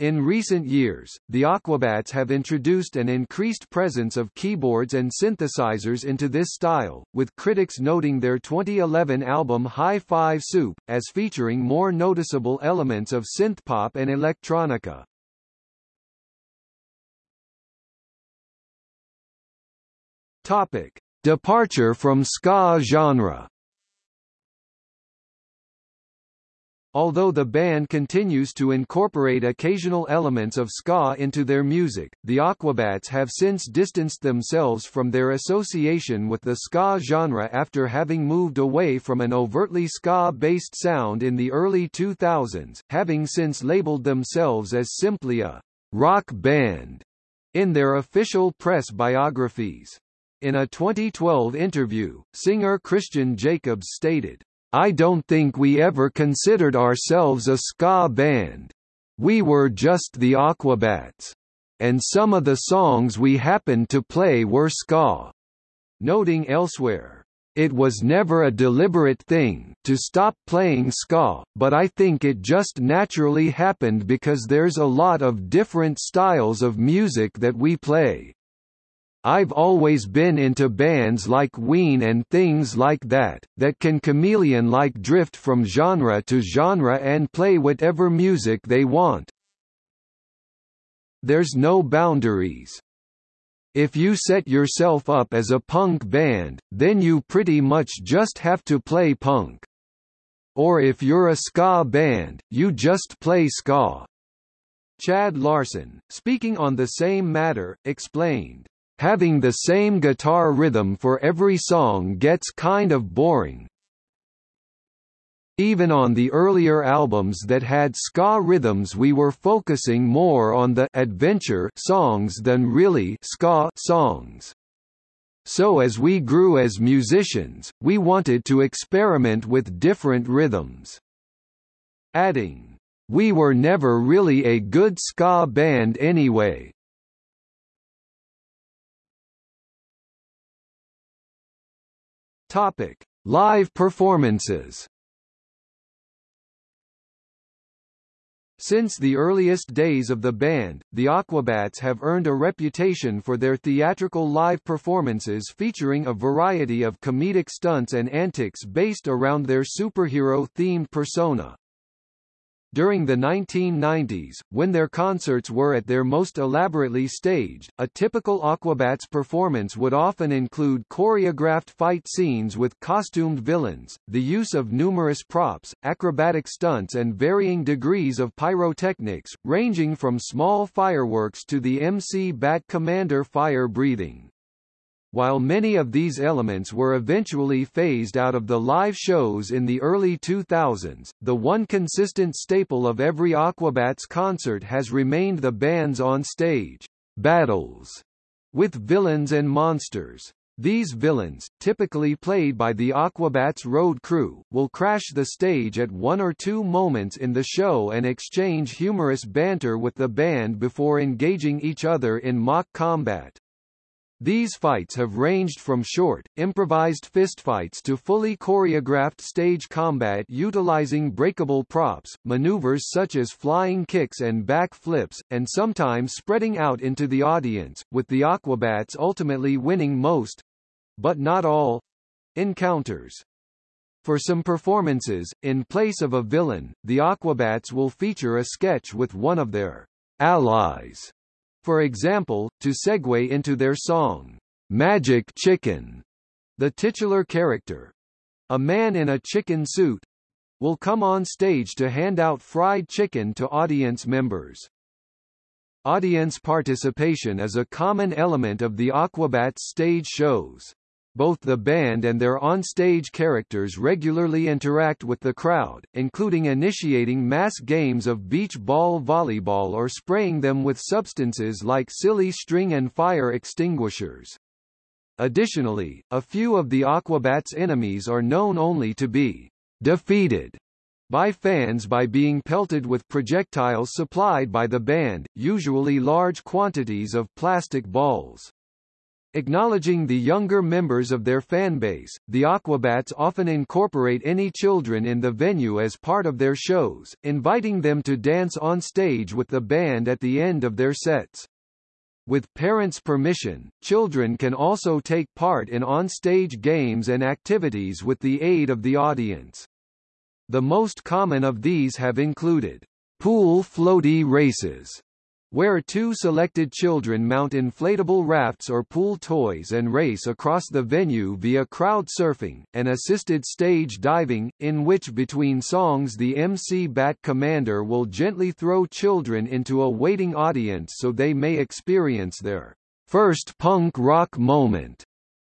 In recent years, the Aquabats have introduced an increased presence of keyboards and synthesizers into this style, with critics noting their 2011 album High Five Soup, as featuring more noticeable elements of synthpop and electronica. Topic. Departure from ska genre Although the band continues to incorporate occasional elements of ska into their music, the Aquabats have since distanced themselves from their association with the ska genre after having moved away from an overtly ska-based sound in the early 2000s, having since labeled themselves as simply a rock band in their official press biographies. In a 2012 interview, singer Christian Jacobs stated, I don't think we ever considered ourselves a ska band. We were just the Aquabats. And some of the songs we happened to play were ska. Noting elsewhere, it was never a deliberate thing to stop playing ska, but I think it just naturally happened because there's a lot of different styles of music that we play. I've always been into bands like Ween and things like that, that can chameleon-like drift from genre to genre and play whatever music they want. There's no boundaries. If you set yourself up as a punk band, then you pretty much just have to play punk. Or if you're a ska band, you just play ska. Chad Larson, speaking on the same matter, explained, having the same guitar rhythm for every song gets kind of boring. Even on the earlier albums that had ska rhythms we were focusing more on the adventure songs than really ska songs. So as we grew as musicians, we wanted to experiment with different rhythms. Adding, we were never really a good ska band anyway, Topic: Live performances. Since the earliest days of the band, the Aquabats have earned a reputation for their theatrical live performances featuring a variety of comedic stunts and antics based around their superhero-themed persona. During the 1990s, when their concerts were at their most elaborately staged, a typical Aquabats performance would often include choreographed fight scenes with costumed villains, the use of numerous props, acrobatic stunts and varying degrees of pyrotechnics, ranging from small fireworks to the MC Bat Commander fire breathing. While many of these elements were eventually phased out of the live shows in the early 2000s, the one consistent staple of every Aquabats concert has remained the band's on-stage battles with villains and monsters. These villains, typically played by the Aquabats road crew, will crash the stage at one or two moments in the show and exchange humorous banter with the band before engaging each other in mock combat. These fights have ranged from short, improvised fistfights to fully choreographed stage combat utilizing breakable props, maneuvers such as flying kicks and back flips, and sometimes spreading out into the audience, with the Aquabats ultimately winning most—but not all—encounters. For some performances, in place of a villain, the Aquabats will feature a sketch with one of their allies for example, to segue into their song, Magic Chicken, the titular character, a man in a chicken suit, will come on stage to hand out fried chicken to audience members. Audience participation is a common element of the Aquabats stage shows. Both the band and their on-stage characters regularly interact with the crowd, including initiating mass games of beach ball volleyball or spraying them with substances like silly string and fire extinguishers. Additionally, a few of the Aquabats' enemies are known only to be defeated by fans by being pelted with projectiles supplied by the band, usually large quantities of plastic balls. Acknowledging the younger members of their fanbase, the Aquabats often incorporate any children in the venue as part of their shows, inviting them to dance on stage with the band at the end of their sets. With parents' permission, children can also take part in on-stage games and activities with the aid of the audience. The most common of these have included pool floaty races, where two selected children mount inflatable rafts or pool toys and race across the venue via crowd surfing, and assisted stage diving, in which between songs the MC Bat Commander will gently throw children into a waiting audience so they may experience their first punk rock moment.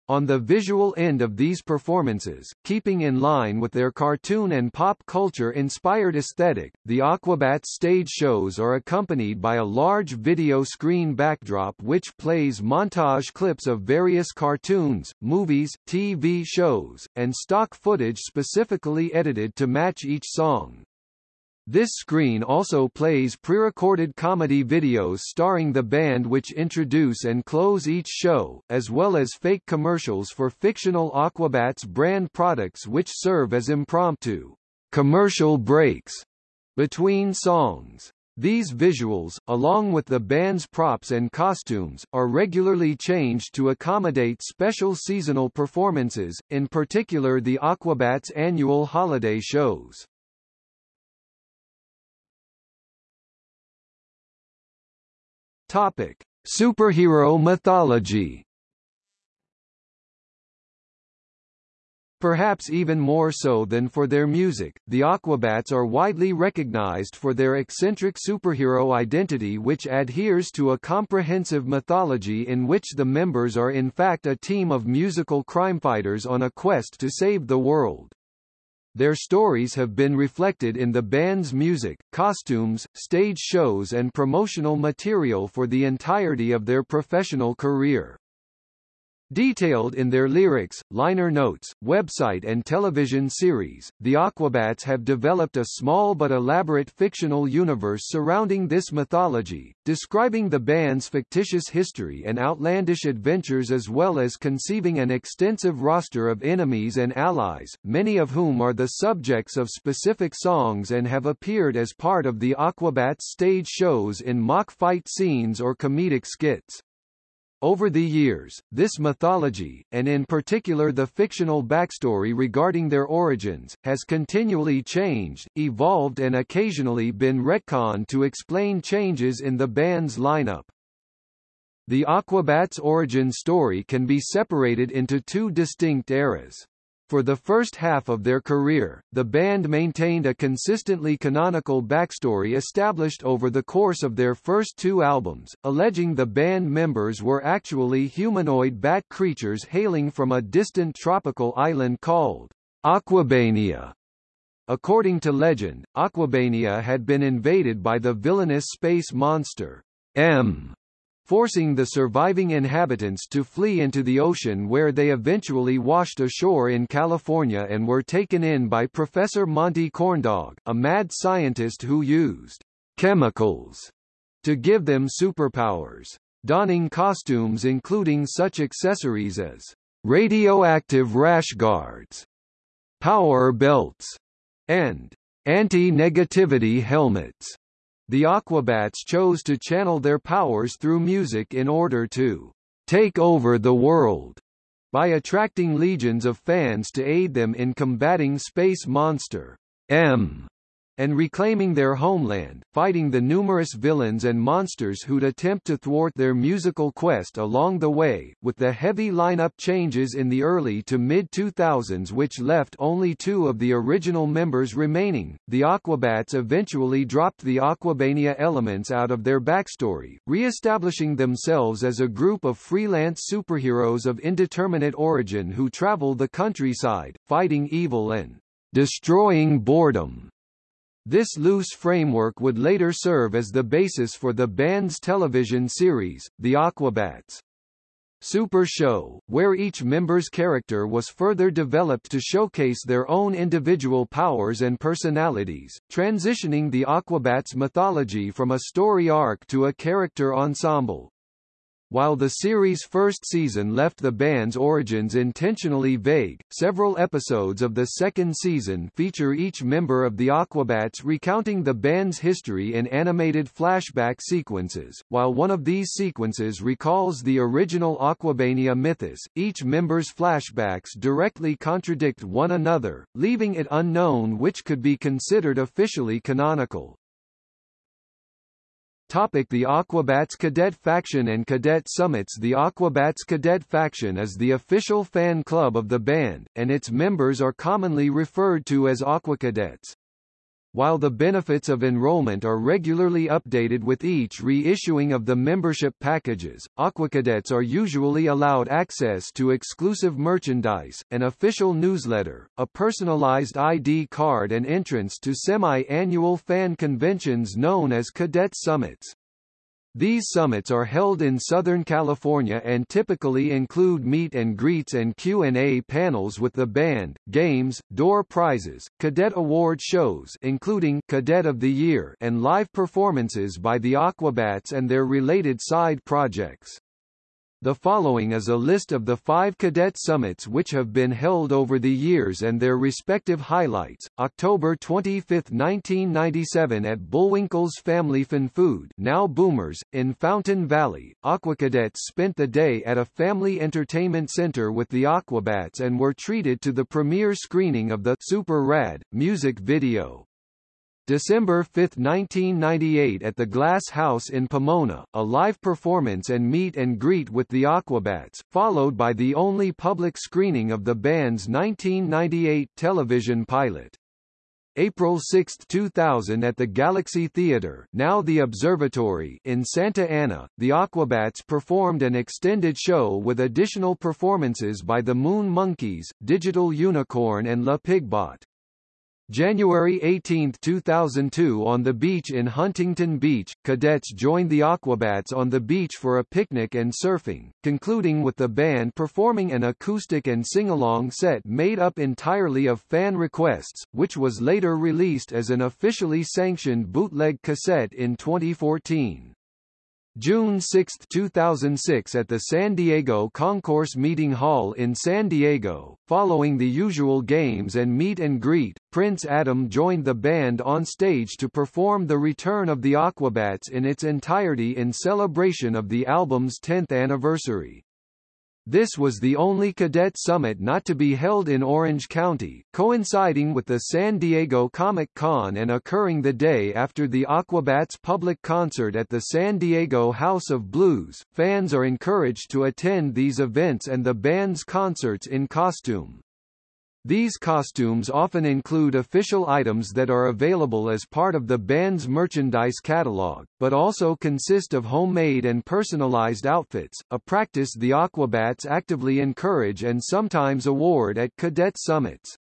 On the visual end of these performances, keeping in line with their cartoon and pop culture-inspired aesthetic, the Aquabats stage shows are accompanied by a large video screen backdrop which plays montage clips of various cartoons, movies, TV shows, and stock footage specifically edited to match each song. This screen also plays pre-recorded comedy videos starring the band which introduce and close each show, as well as fake commercials for fictional Aquabats brand products which serve as impromptu commercial breaks between songs. These visuals, along with the band's props and costumes, are regularly changed to accommodate special seasonal performances, in particular the Aquabats annual holiday shows. Topic: Superhero mythology. Perhaps even more so than for their music, the Aquabats are widely recognized for their eccentric superhero identity which adheres to a comprehensive mythology in which the members are in fact a team of musical crimefighters on a quest to save the world. Their stories have been reflected in the band's music, costumes, stage shows and promotional material for the entirety of their professional career. Detailed in their lyrics, liner notes, website and television series, the Aquabats have developed a small but elaborate fictional universe surrounding this mythology, describing the band's fictitious history and outlandish adventures as well as conceiving an extensive roster of enemies and allies, many of whom are the subjects of specific songs and have appeared as part of the Aquabats stage shows in mock fight scenes or comedic skits. Over the years, this mythology, and in particular the fictional backstory regarding their origins, has continually changed, evolved and occasionally been retconned to explain changes in the band's lineup. The Aquabats' origin story can be separated into two distinct eras. For the first half of their career, the band maintained a consistently canonical backstory established over the course of their first two albums, alleging the band members were actually humanoid bat creatures hailing from a distant tropical island called Aquabania. According to legend, Aquabania had been invaded by the villainous space monster M forcing the surviving inhabitants to flee into the ocean where they eventually washed ashore in California and were taken in by Professor Monty Corndog, a mad scientist who used chemicals to give them superpowers. Donning costumes including such accessories as radioactive rash guards, power belts, and anti-negativity helmets. The Aquabats chose to channel their powers through music in order to take over the world by attracting legions of fans to aid them in combating Space Monster M and reclaiming their homeland, fighting the numerous villains and monsters who'd attempt to thwart their musical quest along the way, with the heavy lineup changes in the early to mid-2000s which left only two of the original members remaining. The Aquabats eventually dropped the Aquabania elements out of their backstory, re-establishing themselves as a group of freelance superheroes of indeterminate origin who travel the countryside, fighting evil and destroying boredom. This loose framework would later serve as the basis for the band's television series, The Aquabats. Super Show, where each member's character was further developed to showcase their own individual powers and personalities, transitioning the Aquabats mythology from a story arc to a character ensemble. While the series' first season left the band's origins intentionally vague, several episodes of the second season feature each member of the Aquabats recounting the band's history in animated flashback sequences. While one of these sequences recalls the original Aquabania mythos, each member's flashbacks directly contradict one another, leaving it unknown which could be considered officially canonical. Topic the Aquabats Cadet Faction and Cadet Summits The Aquabats Cadet Faction is the official fan club of the band, and its members are commonly referred to as Aquacadets. While the benefits of enrollment are regularly updated with each reissuing of the membership packages, Aquacadets are usually allowed access to exclusive merchandise, an official newsletter, a personalized ID card and entrance to semi-annual fan conventions known as Cadet Summits. These summits are held in Southern California and typically include meet and greets and Q&A panels with the band, games, door prizes, cadet award shows including Cadet of the Year and live performances by the Aquabats and their related side projects. The following is a list of the five cadet summits which have been held over the years and their respective highlights. October 25, 1997 at Bullwinkle's Family Fun Food now Boomers, in Fountain Valley, Aquacadets spent the day at a family entertainment center with the Aquabats and were treated to the premiere screening of the Super Rad music video. December 5, 1998 at the Glass House in Pomona, a live performance and meet and greet with the Aquabats, followed by the only public screening of the band's 1998 television pilot. April 6, 2000 at the Galaxy Theatre now the Observatory in Santa Ana, the Aquabats performed an extended show with additional performances by the Moon Monkeys, Digital Unicorn and La Pigbot. January 18, 2002 on the beach in Huntington Beach, cadets joined the Aquabats on the beach for a picnic and surfing, concluding with the band performing an acoustic and sing-along set made up entirely of fan requests, which was later released as an officially sanctioned bootleg cassette in 2014. June 6, 2006 at the San Diego Concourse Meeting Hall in San Diego. Following the usual games and meet and greet, Prince Adam joined the band on stage to perform the return of the Aquabats in its entirety in celebration of the album's 10th anniversary. This was the only cadet summit not to be held in Orange County, coinciding with the San Diego Comic-Con and occurring the day after the Aquabats public concert at the San Diego House of Blues. Fans are encouraged to attend these events and the band's concerts in costume. These costumes often include official items that are available as part of the band's merchandise catalog, but also consist of homemade and personalized outfits, a practice the Aquabats actively encourage and sometimes award at cadet summits.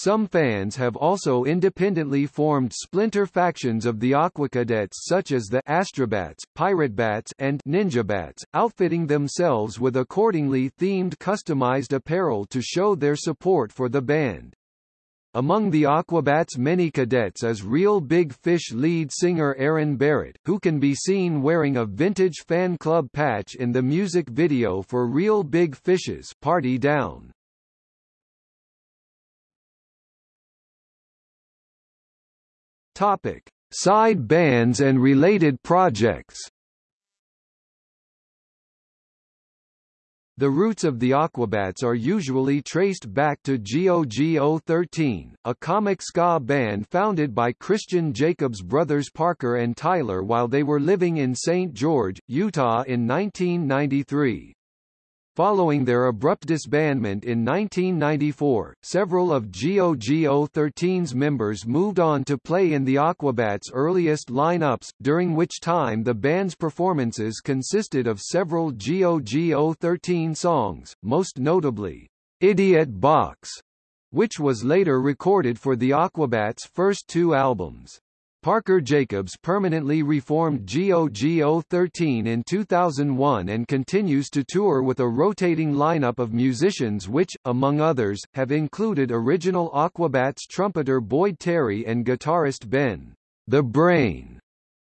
Some fans have also independently formed splinter factions of the Aquacadets such as the Astrobats, Piratebats and Ninjabats, outfitting themselves with accordingly themed customized apparel to show their support for the band. Among the Aquabats' many cadets is Real Big Fish lead singer Aaron Barrett, who can be seen wearing a vintage fan club patch in the music video for Real Big Fish's Party Down. Topic: Side bands and related projects. The roots of the Aquabats are usually traced back to GOGO 13, a comic ska band founded by Christian Jacobs brothers Parker and Tyler while they were living in St. George, Utah in 1993. Following their abrupt disbandment in 1994, several of GOGO 13's members moved on to play in the Aquabats' earliest lineups, during which time the band's performances consisted of several GOGO 13 songs, most notably, Idiot Box, which was later recorded for the Aquabats' first two albums. Parker Jacobs permanently reformed GOGO 13 in 2001 and continues to tour with a rotating lineup of musicians which, among others, have included original Aquabats trumpeter Boyd Terry and guitarist Ben The Brain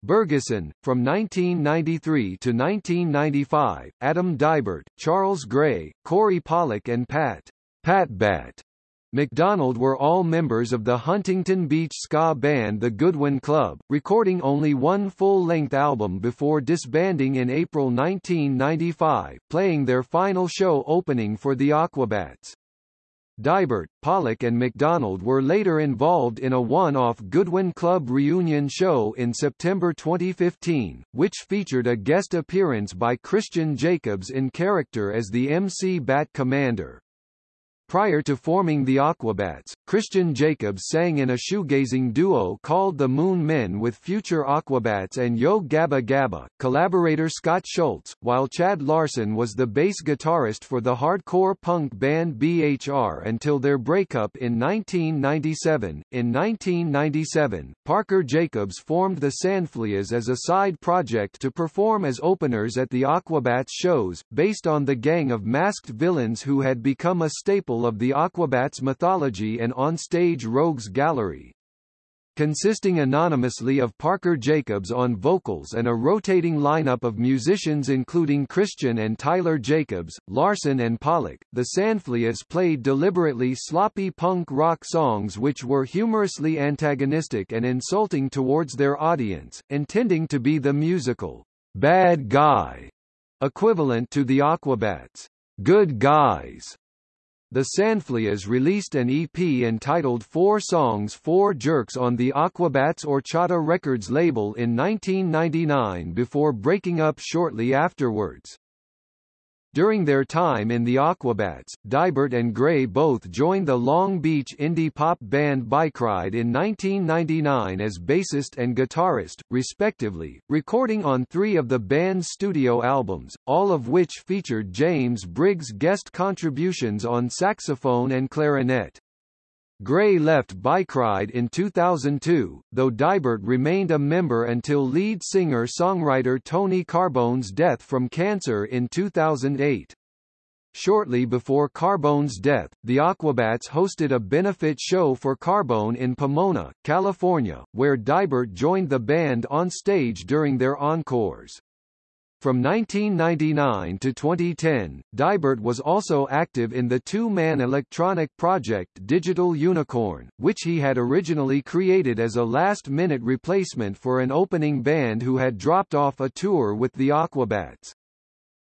Bergeson, from 1993 to 1995, Adam Deibert, Charles Gray, Corey Pollock and Pat Pat Bat McDonald were all members of the Huntington Beach ska band The Goodwin Club, recording only one full-length album before disbanding in April 1995, playing their final show opening for the Aquabats. Deibert, Pollock and McDonald were later involved in a one-off Goodwin Club reunion show in September 2015, which featured a guest appearance by Christian Jacobs in character as the MC Bat Commander. Prior to forming the Aquabats, Christian Jacobs sang in a shoegazing duo called the Moon Men with future Aquabats and Yo Gabba Gabba, collaborator Scott Schultz, while Chad Larson was the bass guitarist for the hardcore punk band BHR until their breakup in 1997. In 1997, Parker Jacobs formed the Sandfleas as a side project to perform as openers at the Aquabats shows, based on the gang of masked villains who had become a staple of the Aquabats mythology and on-stage rogues gallery. Consisting anonymously of Parker Jacobs on vocals and a rotating lineup of musicians including Christian and Tyler Jacobs, Larson and Pollock, the Sandfleas played deliberately sloppy punk rock songs which were humorously antagonistic and insulting towards their audience, intending to be the musical, bad guy, equivalent to the Aquabats' good guys the Sandfleas released an EP entitled Four Songs Four Jerks on the Aquabats Horchata Records label in 1999 before breaking up shortly afterwards. During their time in the Aquabats, Deibert and Gray both joined the Long Beach indie pop band Bike Ride in 1999 as bassist and guitarist, respectively, recording on three of the band's studio albums, all of which featured James Briggs' guest contributions on saxophone and clarinet. Gray left Bike in 2002, though Deibert remained a member until lead singer-songwriter Tony Carbone's death from cancer in 2008. Shortly before Carbone's death, the Aquabats hosted a benefit show for Carbone in Pomona, California, where Dibert joined the band on stage during their encores. From 1999 to 2010, Deibert was also active in the two-man electronic project Digital Unicorn, which he had originally created as a last-minute replacement for an opening band who had dropped off a tour with the Aquabats.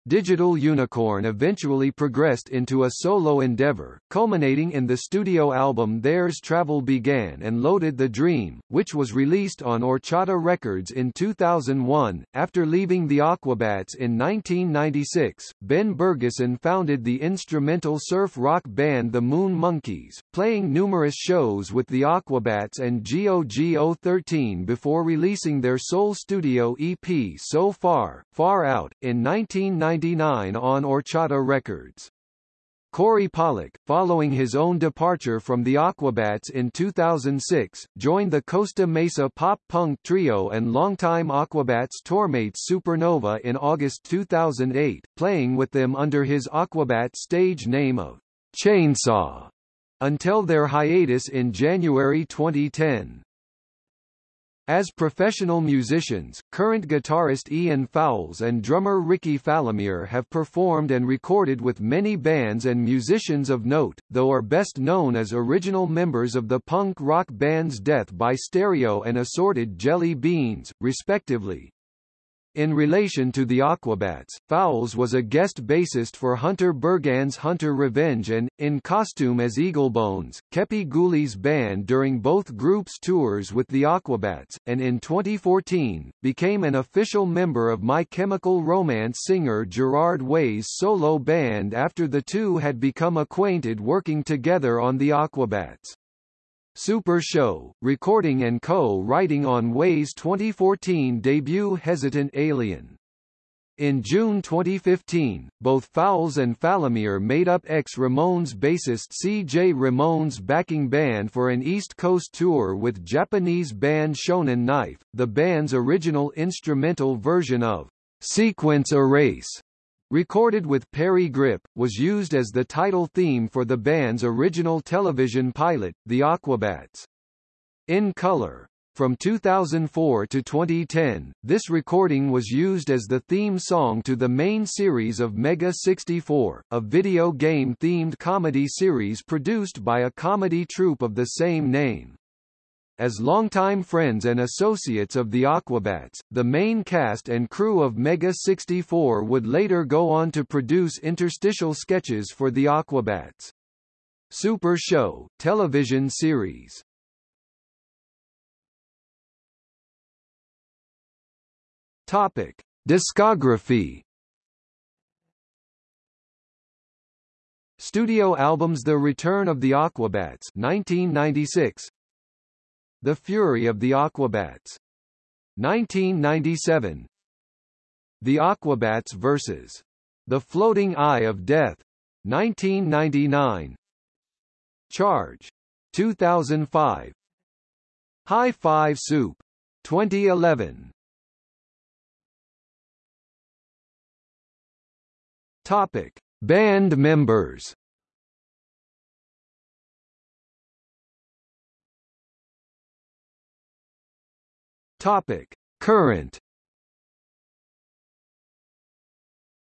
Digital Unicorn eventually progressed into a solo endeavor, culminating in the studio album Theirs Travel Began and Loaded the Dream, which was released on Horchata Records in 2001. After leaving the Aquabats in 1996, Ben Bergeson founded the instrumental surf rock band The Moon Monkeys, playing numerous shows with the Aquabats and GOGO 13 before releasing their sole studio EP So Far, Far Out, in 1990 1999 on Horchata Records. Corey Pollock, following his own departure from the Aquabats in 2006, joined the Costa Mesa pop-punk trio and longtime Aquabats tourmates Supernova in August 2008, playing with them under his Aquabat stage name of Chainsaw, until their hiatus in January 2010. As professional musicians, current guitarist Ian Fowles and drummer Ricky Falomir have performed and recorded with many bands and musicians of note, though are best known as original members of the punk rock bands Death by Stereo and Assorted Jelly Beans, respectively. In relation to the Aquabats, Fowles was a guest bassist for Hunter Burgan's Hunter Revenge and, in costume as Eaglebones, Kepi Ghoulie's band during both groups' tours with the Aquabats, and in 2014, became an official member of My Chemical Romance singer Gerard Way's solo band after the two had become acquainted working together on the Aquabats. Super Show, recording and co-writing on Way's 2014 debut Hesitant Alien. In June 2015, both Fowles and Falomir made up ex-Ramones bassist C.J. Ramone's backing band for an East Coast tour with Japanese band Shonen Knife, the band's original instrumental version of Sequence Erase recorded with Parry Gripp, was used as the title theme for the band's original television pilot, The Aquabats. In color. From 2004 to 2010, this recording was used as the theme song to the main series of Mega 64, a video game-themed comedy series produced by a comedy troupe of the same name. As longtime friends and associates of the Aquabats, the main cast and crew of Mega 64 would later go on to produce interstitial sketches for the Aquabats. Super Show, television series Topic. Discography Studio albums The Return of the Aquabats 1996 the Fury of the Aquabats. 1997 The Aquabats vs. The Floating Eye of Death. 1999 Charge. 2005 High Five Soup. 2011 Topic. Band members Topic: Current.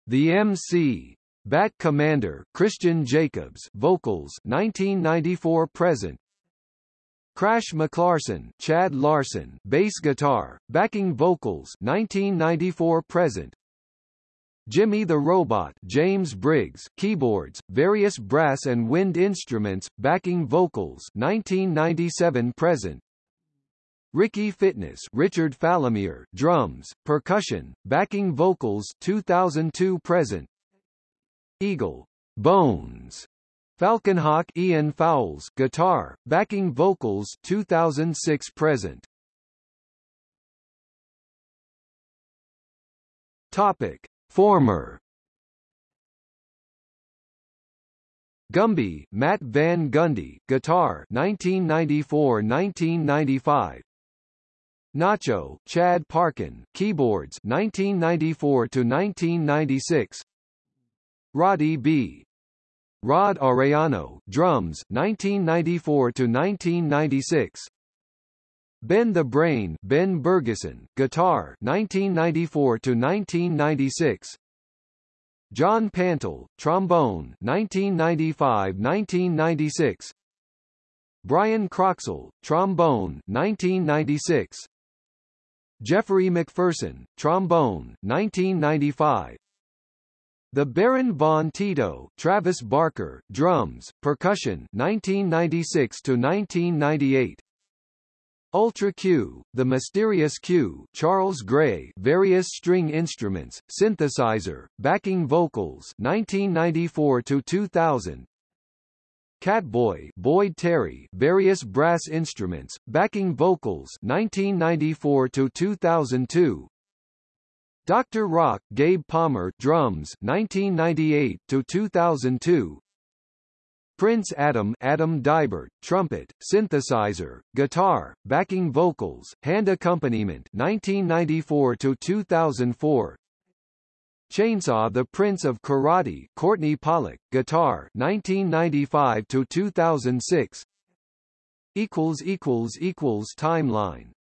The MC Bat Commander Christian Jacobs vocals 1994 present Crash McLarson Chad Larson bass guitar backing vocals 1994 present Jimmy the Robot James Briggs keyboards, various brass and wind instruments, backing vocals 1997 present. Ricky Fitness Richard Falomir drums, percussion, backing vocals 2002 present. Eagle Bones. Falconhawk Ian Fowles guitar, backing vocals 2006 present. Topic. Former. Gumby Matt Van Gundy guitar 1994-1995 Nacho Chad Parkin keyboards 1994 to 1996 Roddy B. Rod Arellano drums 1994 to 1996 Ben the Brain Ben Bergeson, guitar 1994 to 1996 John Pantel, trombone 1995-1996 Brian Croxall, trombone 1996 Jeffrey McPherson, trombone 1995 The Baron von Tito, Travis Barker, drums, percussion 1996 to 1998 Ultra Kyu, The Mysterious Q, Charles Gray, various string instruments, synthesizer, backing vocals, 1994 to 2000. Catboy, Boyd Terry, various brass instruments, backing vocals, 1994 to 2002. Dr. Rock, Gabe Palmer, drums, 1998 to 2002. Prince Adam Adam Deibert, trumpet, synthesizer, guitar, backing vocals, hand accompaniment 1994 to 2004. Chainsaw The Prince of Karate Courtney Pollock, guitar 1995 to 2006. equals equals equals timeline